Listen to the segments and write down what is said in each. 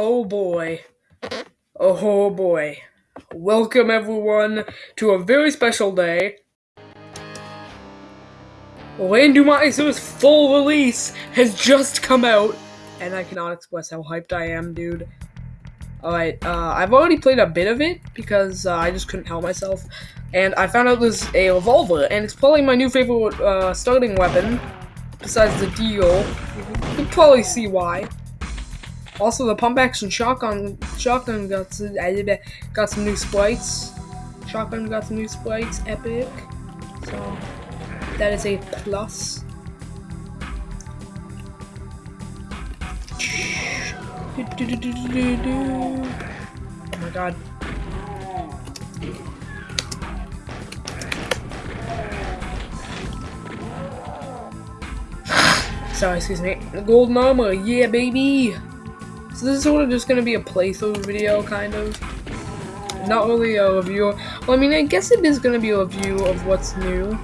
Oh boy. Oh boy. Welcome everyone to a very special day. Randomiser's full release has just come out, and I cannot express how hyped I am, dude. Alright, uh, I've already played a bit of it because uh, I just couldn't help myself, and I found out there's a revolver, and it's probably my new favorite uh, starting weapon, besides the deal. You can probably see why. Also, the pump action shotgun shotgun got some, got some new sprites. Shotgun got some new sprites, epic. So that is a plus. Oh my god. Sorry, excuse me. The golden armor, yeah, baby. So this is sort of just gonna be a playthrough video, kind of. Not really a review. Well, I mean, I guess it is gonna be a review of what's new.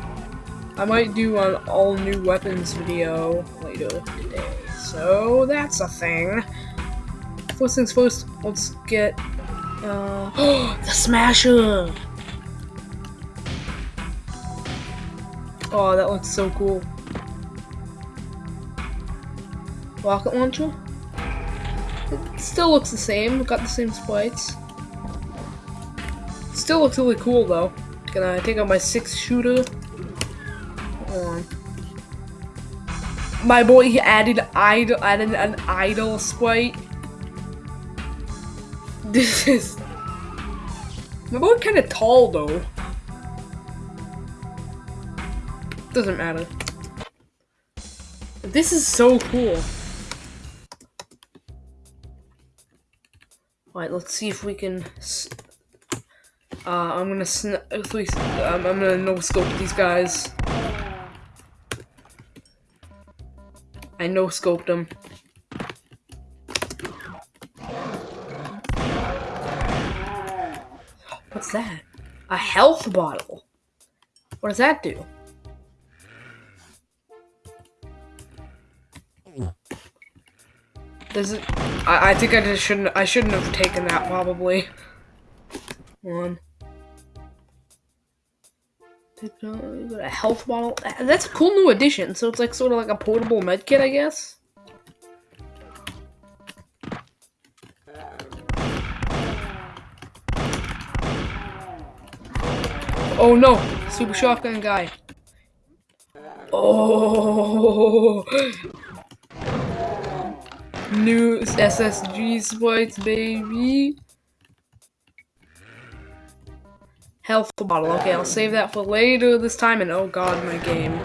I might do an all new weapons video later today. So that's a thing. First things first, let's get uh the smasher. Oh, that looks so cool. Rocket launcher? It still looks the same, got the same sprites. Still looks really cool though. Gonna take out my six shooter. My boy he added idle added an idol sprite. This is my boy kinda tall though. Doesn't matter. This is so cool. Alright, let's see if we can. Uh, I'm gonna sn um, I'm gonna no scope these guys. I no scoped them. What's that? A health bottle. What does that do? Does it? I, I think I just shouldn't. I shouldn't have taken that probably. One. A health bottle. That's a cool new addition. So it's like sort of like a portable med kit, I guess. Oh no! Super shotgun guy. Oh! New SSG sprites, baby. Health bottle. Okay, I'll save that for later this time. And oh god, my game.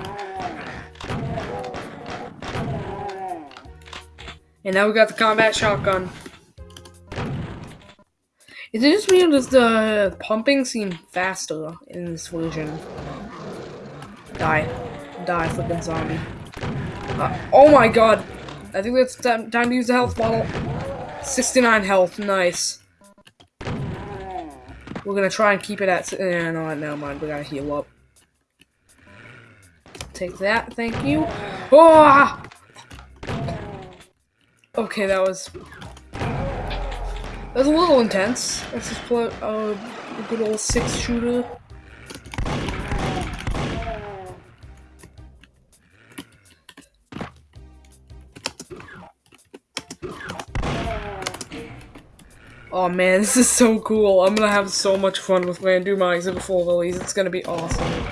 And now we got the combat shotgun. Is it just me or does the pumping seem faster in this version? Die. Die, flipping zombie. Uh, oh my god! I think it's time, time to use the health bottle. 69 health, nice. We're gonna try and keep it at. Eh, no, never mind. We gotta heal up. Take that, thank you. Oh! Okay, that was. That was a little intense. Let's just play uh, a good old six shooter. Oh man, this is so cool. I'm gonna have so much fun with Randomizer before release. It's gonna be awesome.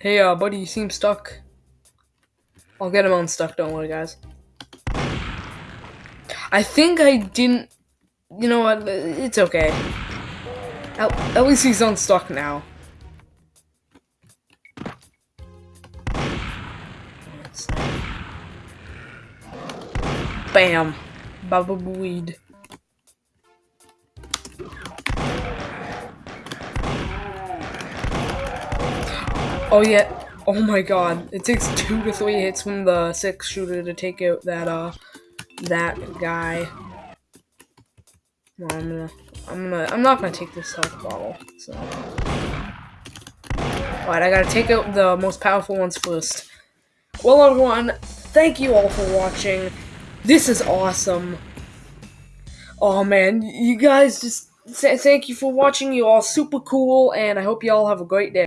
Hey, uh, buddy, you seem stuck. I'll get him unstuck, don't worry, guys. I think I didn't you know what? It's okay. At, at least he's unstuck now. Bam. Baba weed. Oh yeah. Oh my god. It takes two to three hits from the six shooter to take out that uh that guy. Well, I'm gonna, I'm gonna, I'm not gonna take this health bottle. So, alright, I gotta take out the most powerful ones first. Well, everyone, thank you all for watching. This is awesome. Oh man, you guys just thank you for watching. You all super cool, and I hope you all have a great day.